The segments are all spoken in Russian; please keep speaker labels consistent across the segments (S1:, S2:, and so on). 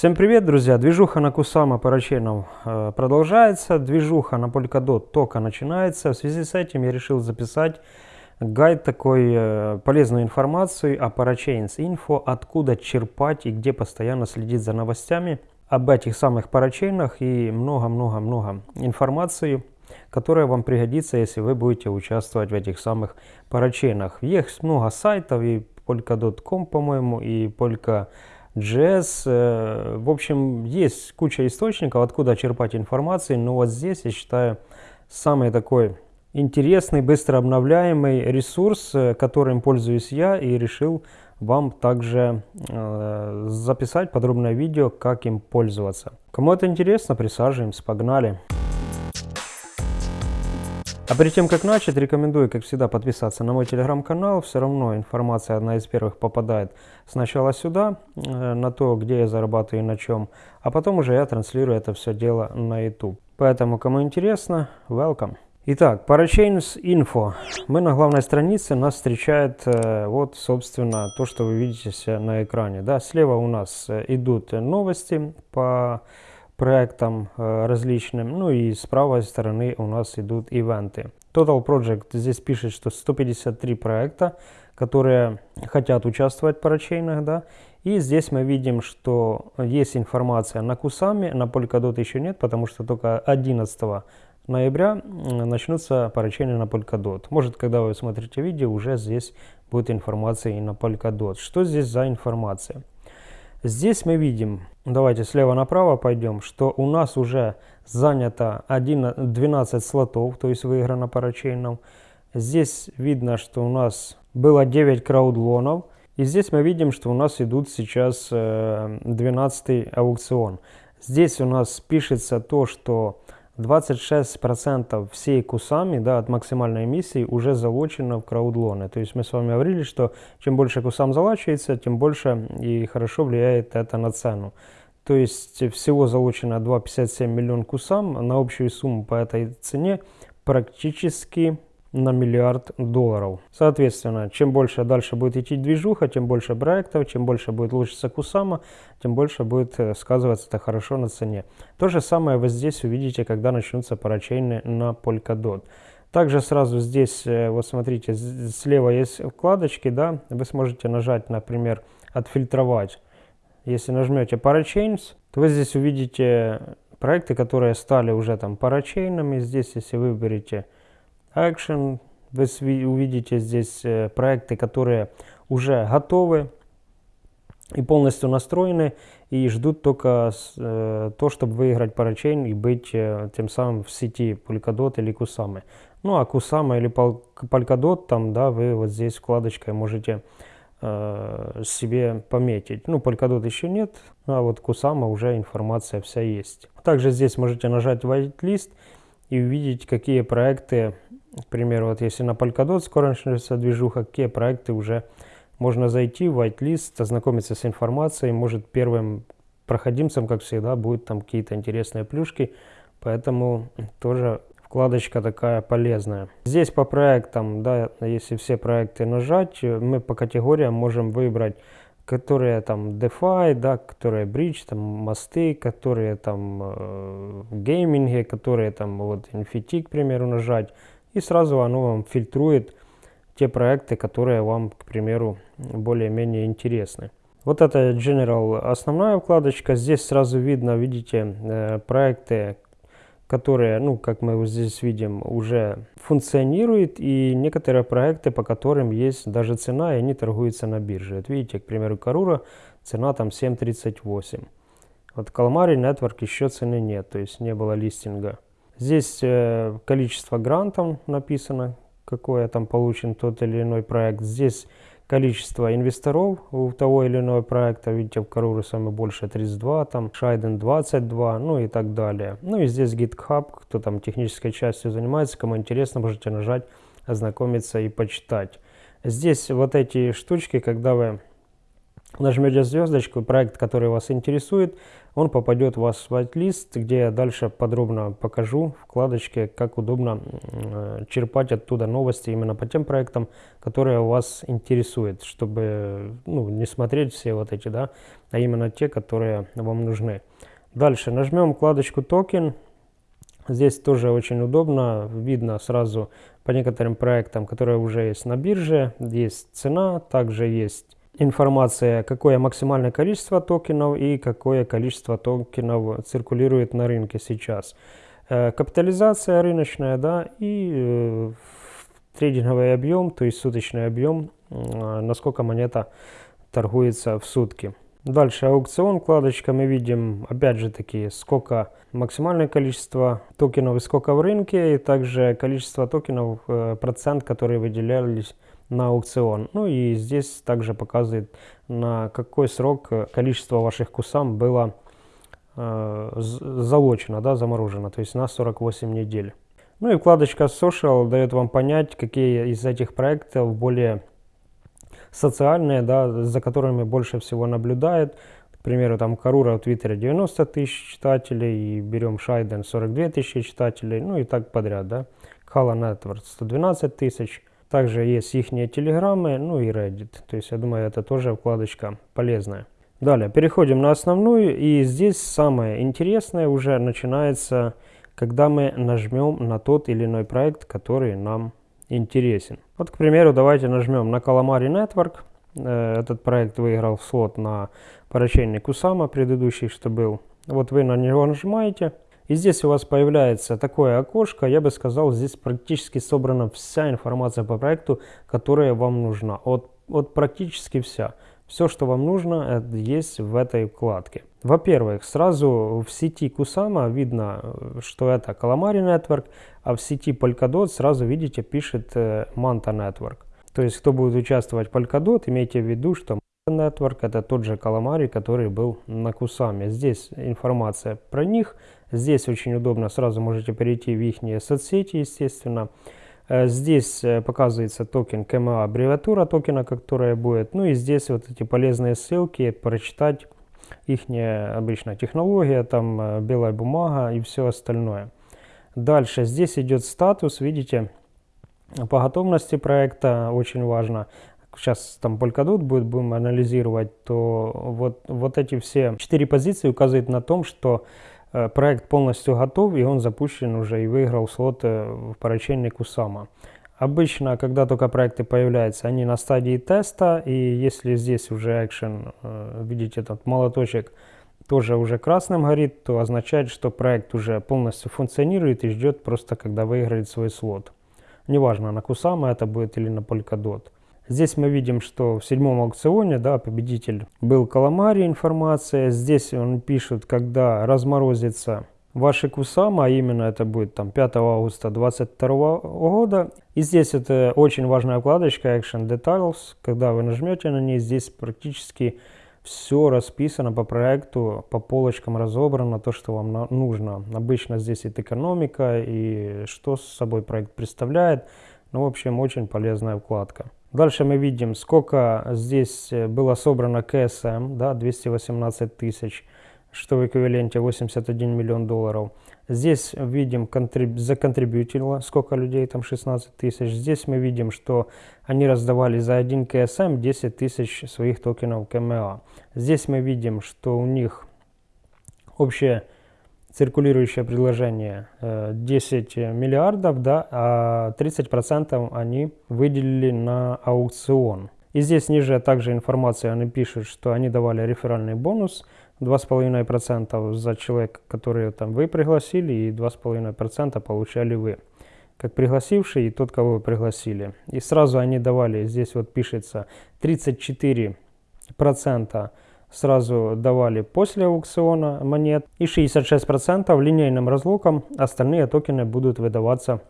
S1: Всем привет, друзья! Движуха на Кусама парачейном э, продолжается, движуха на Polkadot только начинается. В связи с этим я решил записать гайд такой, э, полезную информацию о Parachains Info, откуда черпать и где постоянно следить за новостями об этих самых парачейнах и много-много-много информации, которая вам пригодится, если вы будете участвовать в этих самых парачейнах. Есть много сайтов и Polka.com, по-моему, и Polka JS. Э, в общем, есть куча источников, откуда черпать информацию, но вот здесь, я считаю, самый такой интересный, быстро обновляемый ресурс, э, которым пользуюсь я и решил вам также э, записать подробное видео, как им пользоваться. Кому это интересно, присаживаемся, погнали. А перед тем, как начать, рекомендую, как всегда, подписаться на мой телеграм-канал. Все равно информация одна из первых попадает сначала сюда, э, на то, где я зарабатываю и на чем, а потом уже я транслирую это все дело на YouTube. Поэтому, кому интересно, welcome. Итак, Parachains Info. Мы на главной странице, нас встречает э, вот, собственно, то, что вы видите на экране. Да, слева у нас э, идут новости по проектам различным. Ну и с правой стороны у нас идут ивенты. Total Project здесь пишет, что 153 проекта, которые хотят участвовать в парачейнах, да. И здесь мы видим, что есть информация на Кусами, на Polkadot еще нет, потому что только 11 ноября начнутся парачейны на Polkadot. Может, когда вы смотрите видео, уже здесь будет информация и на Polkadot. Что здесь за информация? Здесь мы видим, давайте слева направо пойдем, что у нас уже занято 1, 12 слотов, то есть выиграно парачейном. Здесь видно, что у нас было 9 краудлонов. И здесь мы видим, что у нас идут сейчас 12 э, аукцион. Здесь у нас пишется то, что 26% всей кусами да, от максимальной эмиссии уже залочено в краудлоны. То есть мы с вами говорили, что чем больше кусам залачивается, тем больше и хорошо влияет это на цену. То есть всего залочено 2,57 миллион кусам на общую сумму по этой цене практически на миллиард долларов. Соответственно, чем больше дальше будет идти движуха, тем больше проектов, чем больше будет лучиться Кусама, тем больше будет э, сказываться это хорошо на цене. То же самое вы здесь увидите, когда начнутся парачейны на Polkadot. Также сразу здесь, э, вот смотрите, слева есть вкладочки, да, вы сможете нажать, например, отфильтровать. Если нажмете Parachains, то вы здесь увидите проекты, которые стали уже там парачейнами. Здесь, если выберете Action. Вы увидите здесь э, проекты, которые уже готовы и полностью настроены и ждут только э, то, чтобы выиграть парачейн и быть э, тем самым в сети Polkadot или Kusama. Ну а Kusama или Polkadot, там, да, вы вот здесь вкладочкой можете себе пометить. Ну, Polkadot еще нет, а вот Kusama уже информация вся есть. Также здесь можете нажать whitelist и увидеть, какие проекты к примеру, вот если на Polkadot скоро начнется движуха, какие проекты уже можно зайти в whitelist, ознакомиться с информацией, может первым проходимцем, как всегда, будут там какие-то интересные плюшки, поэтому тоже вкладочка такая полезная. Здесь по проектам, да, если все проекты нажать, мы по категориям можем выбрать, которые там DeFi, да, которые Bridge, там мосты, которые там э, гейминги, которые там вот NFT, к примеру, нажать, и сразу оно вам фильтрует те проекты, которые вам, к примеру, более-менее интересны. Вот это General основная вкладочка. Здесь сразу видно, видите, э, проекты, которые, ну, как мы здесь видим, уже функционируют, и некоторые проекты, по которым есть даже цена, и они торгуются на бирже. Вот видите, к примеру, Карура, цена там 7.38. Вот Calamari Network еще цены нет, то есть не было листинга. Здесь э, количество грантов написано, какое там получен тот или иной проект. Здесь количество инвесторов у того или иного проекта. Видите, в Каруру самое больше 32, там Шайден 22, ну и так далее. Ну и здесь GitHub, кто там технической частью занимается, кому интересно, можете нажать, ознакомиться и почитать. Здесь вот эти штучки, когда вы нажмете звездочку, проект, который вас интересует, он попадет в ваш whitelist, где я дальше подробно покажу вкладочке, как удобно э, черпать оттуда новости именно по тем проектам, которые вас интересуют, чтобы ну, не смотреть все вот эти, да, а именно те, которые вам нужны. Дальше нажмем вкладочку токен. Здесь тоже очень удобно, видно сразу по некоторым проектам, которые уже есть на бирже, есть цена, также есть информация, какое максимальное количество токенов и какое количество токенов циркулирует на рынке сейчас. Э, капитализация рыночная, да, и э, трейдинговый объем, то есть суточный объем, э, насколько монета торгуется в сутки. Дальше аукцион, вкладочка, мы видим, опять же таки, сколько максимальное количество токенов и сколько в рынке, и также количество токенов, процент, которые выделялись на аукцион. Ну и здесь также показывает, на какой срок количество ваших кусам было э, залочено, да, заморожено, то есть на 48 недель. Ну и вкладочка Social дает вам понять, какие из этих проектов более социальные, да, за которыми больше всего наблюдает. К примеру, там Карура в Твиттере 90 тысяч читателей, и берем Шайден 42 тысячи читателей, ну и так подряд, да. Кала Network 112 тысяч. Также есть их телеграммы, ну и Reddit. То есть я думаю, это тоже вкладочка полезная. Далее, переходим на основную. И здесь самое интересное уже начинается, когда мы нажмем на тот или иной проект, который нам интересен. Вот, к примеру, давайте нажмем на Calamari Network. Э, этот проект выиграл слот на поручение Кусама, предыдущий, что был. Вот вы на него нажимаете. И здесь у вас появляется такое окошко, я бы сказал, здесь практически собрана вся информация по проекту, которая вам нужна. Вот, вот практически вся. Все, что вам нужно, есть в этой вкладке. Во-первых, сразу в сети Kusama видно, что это Calamari Network, а в сети Polkadot сразу видите, пишет э, Manta Network. То есть, кто будет участвовать в Polkadot, имейте в виду, что Network это тот же Calamari, который был на Кусаме. Здесь информация про них. Здесь очень удобно, сразу можете перейти в их соцсети, естественно. Э, здесь э, показывается токен КМА, аббревиатура токена, которая будет. Ну и здесь вот эти полезные ссылки, прочитать их обычная технология, там э, белая бумага и все остальное. Дальше здесь идет статус, видите, по готовности проекта очень важно сейчас там Polkadot будет, будем анализировать, то вот, вот эти все четыре позиции указывают на том, что э, проект полностью готов, и он запущен уже и выиграл слот в поручении Кусама. Обычно, когда только проекты появляются, они на стадии теста, и если здесь уже экшен, э, видите, этот молоточек тоже уже красным горит, то означает, что проект уже полностью функционирует и ждет просто, когда выиграет свой слот. Неважно, на Кусама это будет или на Polkadot. Здесь мы видим, что в седьмом аукционе да, победитель был Каламари информация. Здесь он пишет, когда разморозится ваши Кусама, а именно это будет там 5 августа 2022 года. И здесь это очень важная вкладочка Action Details. Когда вы нажмете на ней, здесь практически все расписано по проекту, по полочкам разобрано, то, что вам нужно. Обычно здесь и экономика, и что с собой проект представляет. Ну, в общем, очень полезная вкладка. Дальше мы видим, сколько здесь э, было собрано КСМ, да, 218 тысяч, что в эквиваленте 81 миллион долларов. Здесь видим, контриб... законтрибьютило, сколько людей, там 16 тысяч. Здесь мы видим, что они раздавали за один КСМ 10 тысяч своих токенов КМА. Здесь мы видим, что у них общее циркулирующее предложение 10 э, миллиардов, да, а 30% они выделили на аукцион. И здесь ниже также информация, они пишут, что они давали реферальный бонус 2,5% за человека, который там вы пригласили, и 2,5% получали вы, как пригласивший и тот, кого вы пригласили. И сразу они давали, здесь вот пишется 34% сразу давали после аукциона монет и 66% линейным разлуком остальные токены будут выдаваться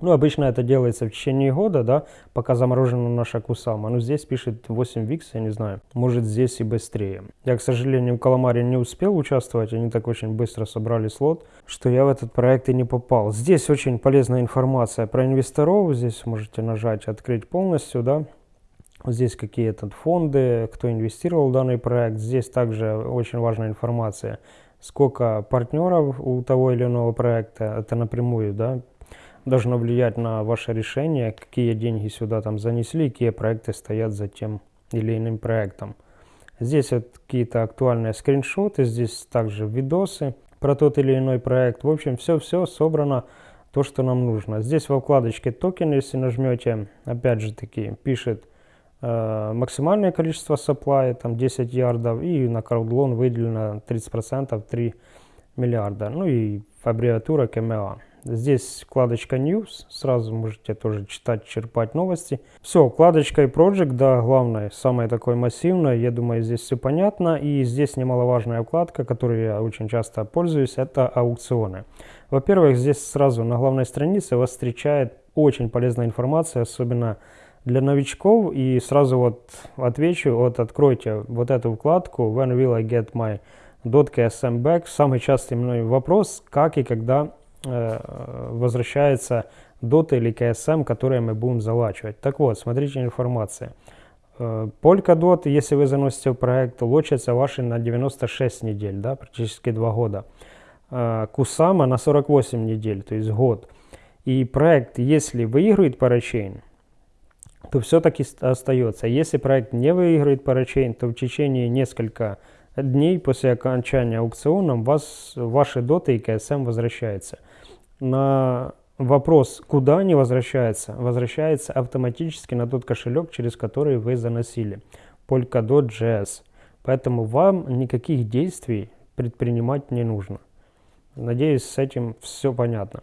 S1: ну, обычно это делается в течение года, да, пока заморожена наша Кусама. Но здесь пишет 8 викс, я не знаю, может здесь и быстрее. Я, к сожалению, в Каламаре не успел участвовать, они так очень быстро собрали слот, что я в этот проект и не попал. Здесь очень полезная информация про инвесторов, здесь можете нажать «Открыть полностью», да, Здесь какие-то фонды, кто инвестировал в данный проект. Здесь также очень важная информация, сколько партнеров у того или иного проекта. Это напрямую да, должно влиять на ваше решение, какие деньги сюда там занесли, какие проекты стоят за тем или иным проектом. Здесь вот какие-то актуальные скриншоты, здесь также видосы про тот или иной проект. В общем, все-все собрано то, что нам нужно. Здесь во вкладочке токен, если нажмете, опять же таки, пишет максимальное количество supply, там 10 ярдов, и на CrowdLoan выделено 30%, 3 миллиарда. Ну и аббревиатура KMA. Здесь вкладочка News, сразу можете тоже читать, черпать новости. Все, вкладочка и Project, да, главное, самое такое массивное, я думаю, здесь все понятно. И здесь немаловажная вкладка, которой я очень часто пользуюсь, это аукционы. Во-первых, здесь сразу на главной странице вас встречает очень полезная информация, особенно для новичков. И сразу вот отвечу, вот откройте вот эту вкладку When will I get my .ksm back? Самый частый мной вопрос, как и когда э, возвращается DOT или KSM, которые мы будем залачивать. Так вот, смотрите информация. Э, Polkadot, если вы заносите в проект, лочится ваши на 96 недель, да, практически 2 года. Э, Kusama на 48 недель, то есть год. И проект, если выигрывает парачейн, то все-таки остается. Если проект не выигрывает парачейн, то в течение нескольких дней после окончания аукциона вас, ваши доты и КСМ возвращаются. На вопрос, куда они возвращаются, возвращается автоматически на тот кошелек, через который вы заносили. Polkadot.js. Поэтому вам никаких действий предпринимать не нужно. Надеюсь, с этим все понятно.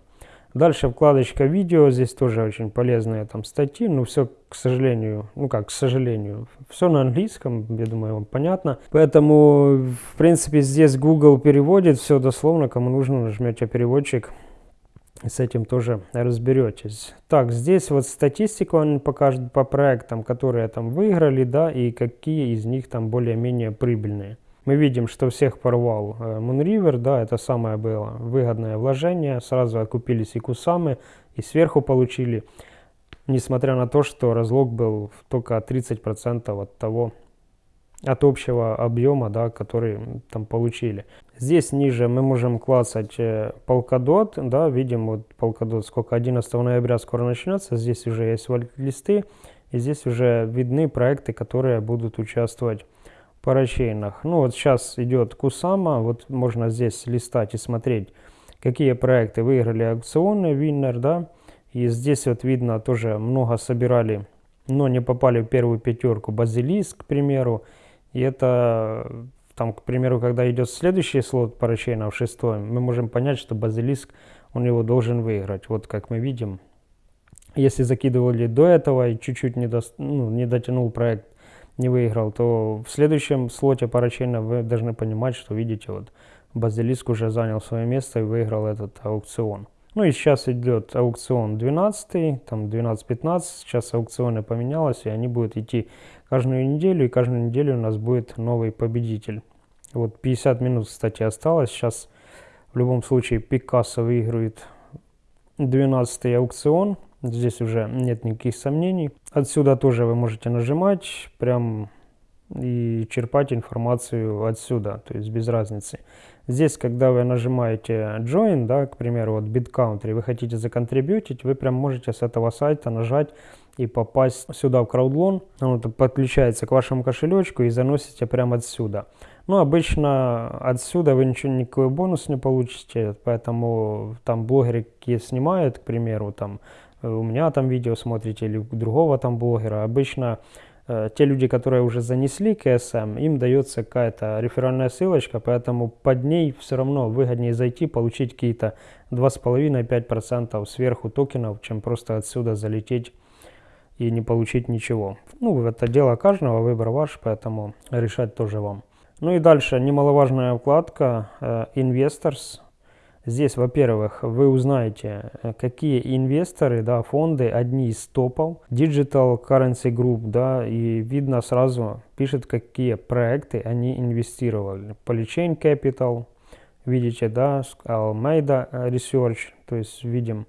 S1: Дальше вкладочка видео, здесь тоже очень полезные там статьи, но все, к сожалению, ну как, к сожалению, все на английском, я думаю, вам понятно. Поэтому, в принципе, здесь Google переводит все дословно, кому нужно, нажмете переводчик, с этим тоже разберетесь. Так, здесь вот статистику он покажет по проектам, которые там выиграли, да, и какие из них там более-менее прибыльные мы видим, что всех порвал э, Moonriver, да, это самое было выгодное вложение, сразу окупились и кусамы, и сверху получили, несмотря на то, что разлог был только 30% от того, от общего объема, да, который там получили. Здесь ниже мы можем классать э, Polkadot, да, видим вот Polkadot, сколько 11 ноября скоро начнется, здесь уже есть листы, и здесь уже видны проекты, которые будут участвовать парачейнах. Ну вот сейчас идет Кусама, вот можно здесь листать и смотреть, какие проекты выиграли аукционы, Winner, да. И здесь вот видно тоже много собирали, но не попали в первую пятерку. Базилиск, к примеру. И это, там, к примеру, когда идет следующий слот парачейна в шестой, мы можем понять, что Базилиск, он его должен выиграть. Вот как мы видим. Если закидывали до этого и чуть-чуть не, до, ну, не дотянул проект не выиграл, то в следующем слоте парачейна вы должны понимать, что видите, вот Базилиск уже занял свое место и выиграл этот аукцион. Ну и сейчас идет аукцион 12, там 12-15, сейчас аукционы поменялось, и они будут идти каждую неделю, и каждую неделю у нас будет новый победитель. Вот 50 минут, кстати, осталось, сейчас в любом случае Пикассо выигрывает 12 аукцион, Здесь уже нет никаких сомнений. Отсюда тоже вы можете нажимать прям и черпать информацию отсюда, то есть без разницы. Здесь, когда вы нажимаете Join, да, к примеру, вот BitCountry, вы хотите законтрибьютить, вы прям можете с этого сайта нажать и попасть сюда в CrowdLoan. Он подключается к вашему кошелечку и заносите прямо отсюда. Ну, обычно отсюда вы ничего, никакой бонус не получите, поэтому там блогеры какие снимают, к примеру, там у меня там видео смотрите или у другого там блогера, обычно э, те люди, которые уже занесли КСМ, им дается какая-то реферальная ссылочка, поэтому под ней все равно выгоднее зайти, получить какие-то 2,5-5% сверху токенов, чем просто отсюда залететь и не получить ничего. Ну, это дело каждого, выбор ваш, поэтому решать тоже вам. Ну и дальше немаловажная вкладка э, Investors. Здесь, во-первых, вы узнаете, э, какие инвесторы, да, фонды, одни из топов, Digital Currency Group, да, и видно сразу, пишет, какие проекты они инвестировали. Polychain Capital, видите, да, Almeida Research, то есть видим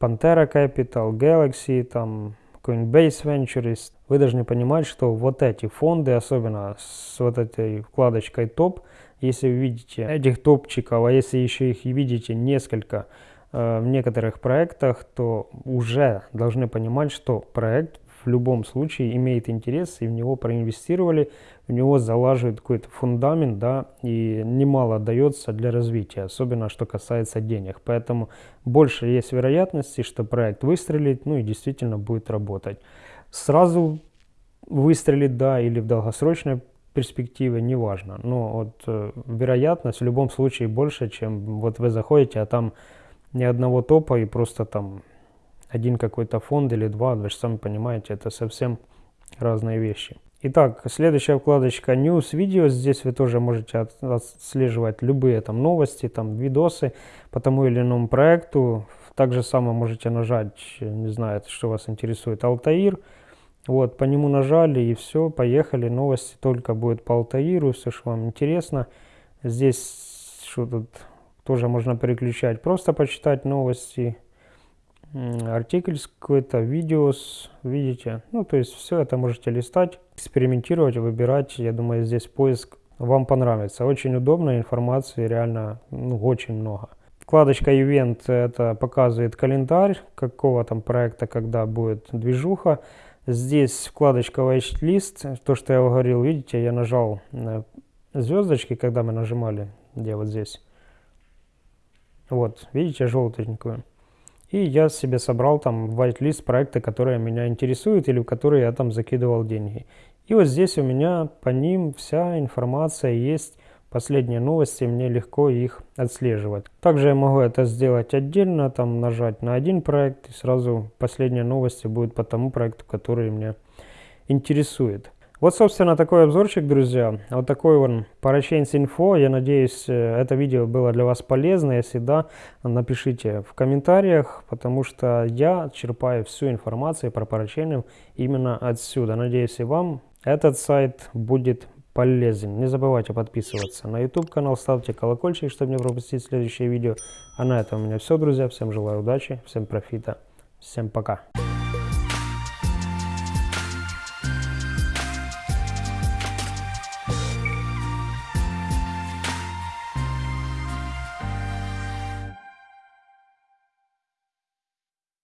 S1: Pantera Capital, Galaxy, там, Coinbase Ventures, вы должны понимать, что вот эти фонды, особенно с вот этой вкладочкой топ, если вы видите этих топчиков, а если еще их видите несколько э, в некоторых проектах, то уже должны понимать, что проект в любом случае имеет интерес, и в него проинвестировали, в него залаживают какой-то фундамент, да, и немало дается для развития, особенно что касается денег. Поэтому больше есть вероятности, что проект выстрелит, ну и действительно будет работать. Сразу выстрелит, да, или в долгосрочной перспективе, неважно. Но вот э, вероятность в любом случае больше, чем вот вы заходите, а там ни одного топа и просто там один какой-то фонд или два, вы же сами понимаете, это совсем разные вещи. Итак, следующая вкладочка News Video. Здесь вы тоже можете отслеживать любые там новости, там видосы по тому или иному проекту. Также само можете нажать, не знаю, что вас интересует, Altair. Вот, по нему нажали и все, поехали. Новости только будет по Altair, все, что вам интересно. Здесь что тут тоже можно переключать, просто почитать новости артикль какой-то, видеос, видите. Ну, то есть все это можете листать, экспериментировать, выбирать. Я думаю, здесь поиск вам понравится. Очень удобно, информации реально ну, очень много. Вкладочка Event это показывает календарь какого там проекта, когда будет движуха. Здесь вкладочка Watchlist, то, что я говорил, видите, я нажал звездочки, когда мы нажимали, где вот здесь. Вот, видите, желтенькую. И я себе собрал там whitelist проекты, которые меня интересуют или в которые я там закидывал деньги. И вот здесь у меня по ним вся информация есть, последние новости, мне легко их отслеживать. Также я могу это сделать отдельно, там нажать на один проект и сразу последние новости будут по тому проекту, который меня интересует. Вот, собственно, такой обзорчик, друзья. Вот такой вон Parachains Info. Я надеюсь, э, это видео было для вас полезно. Если да, напишите в комментариях, потому что я черпаю всю информацию про Parachain именно отсюда. Надеюсь, и вам этот сайт будет полезен. Не забывайте подписываться на YouTube канал, ставьте колокольчик, чтобы не пропустить следующее видео. А на этом у меня все, друзья. Всем желаю удачи, всем профита, всем пока.